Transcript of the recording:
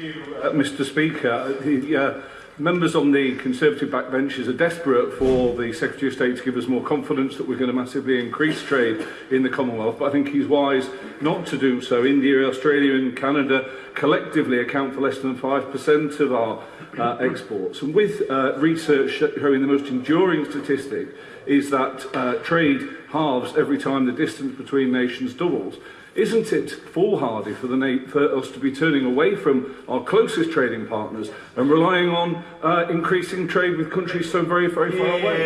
you, uh, Mr Speaker. The, uh, members on the Conservative backbenches are desperate for the Secretary of State to give us more confidence that we're going to massively increase trade in the Commonwealth, but I think he's wise not to do so. India, Australia and Canada collectively account for less than 5% of our uh, exports. And with uh, research showing the most enduring statistic is that uh, trade halves every time the distance between nations doubles. Isn't it foolhardy for, the for us to be turning away from our closest trading partners and relying on uh, increasing trade with countries so very, very far yeah, away?